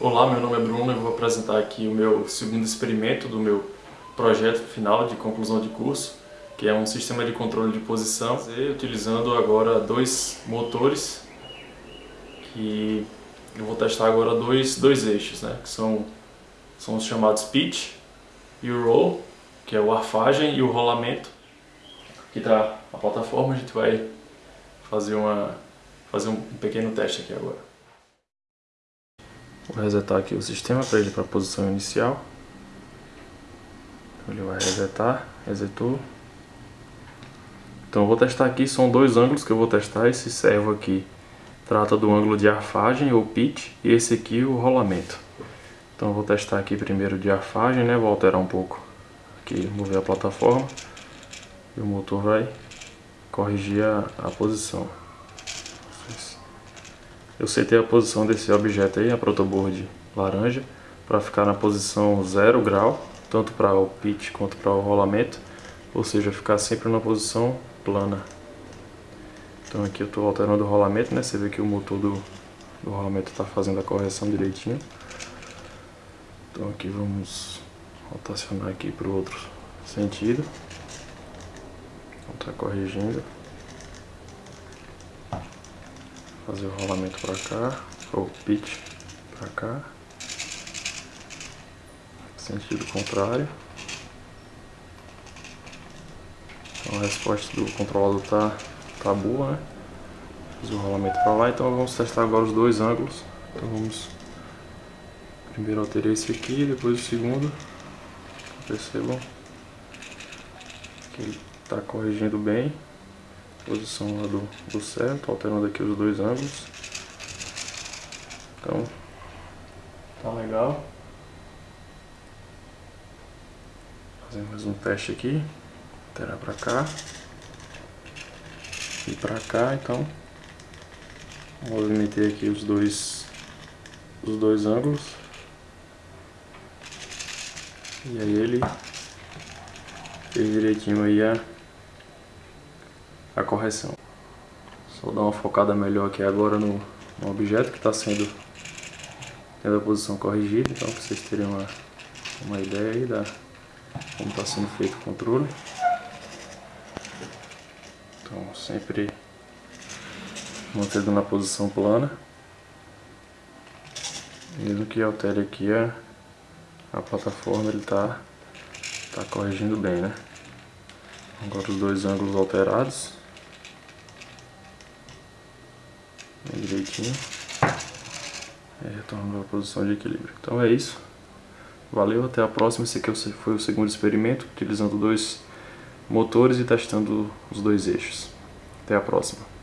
Olá, meu nome é Bruno e vou apresentar aqui o meu segundo experimento do meu projeto final de conclusão de curso, que é um sistema de controle de posição, utilizando agora dois motores, que eu vou testar agora dois, dois eixos, né, que são, são os chamados pitch e o roll, que é o arfagem e o rolamento. Aqui está a plataforma, a gente vai fazer, uma, fazer um pequeno teste aqui agora. Vou resetar aqui o sistema para ele para a posição inicial. Então ele vai resetar, resetou. Então eu vou testar aqui, são dois ângulos que eu vou testar. Esse servo aqui trata do ângulo de arfagem ou pitch e esse aqui o rolamento. Então eu vou testar aqui primeiro de arfagem, né? Vou alterar um pouco aqui, mover a plataforma e o motor vai corrigir a, a posição. Eu setei a posição desse objeto aí, a protoboard laranja, para ficar na posição 0 grau, tanto para o pitch quanto para o rolamento, ou seja, ficar sempre na posição plana. Então aqui eu estou alterando o rolamento, né? Você vê que o motor do, do rolamento está fazendo a correção direitinho. Então aqui vamos rotacionar aqui para o outro sentido. Então tá corrigindo. Fazer o rolamento para cá, ou pitch para cá, sentido contrário. Então a resposta do controlador tá, tá boa, né? Fiz o rolamento para lá, então vamos testar agora os dois ângulos. Então vamos primeiro alterar esse aqui, depois o segundo. Percebam que ele está corrigindo bem posição lá do, do certo, alterando aqui os dois ângulos. Então, tá legal. Fazer mais um teste aqui. Alterar pra cá. E pra cá, então. Movimentei aqui os dois, os dois ângulos. E aí ele fez direitinho aí a a correção. Só dar uma focada melhor aqui agora no, no objeto que está sendo tendo a posição corrigida, então para vocês terem uma, uma ideia aí da como está sendo feito o controle. Então sempre mantendo na posição plana. Mesmo que altere aqui a, a plataforma, ele está tá corrigindo bem, né? Agora os dois ângulos alterados. Bem direitinho. E retorno para a posição de equilíbrio. Então é isso. Valeu, até a próxima. Esse aqui foi o segundo experimento, utilizando dois motores e testando os dois eixos. Até a próxima.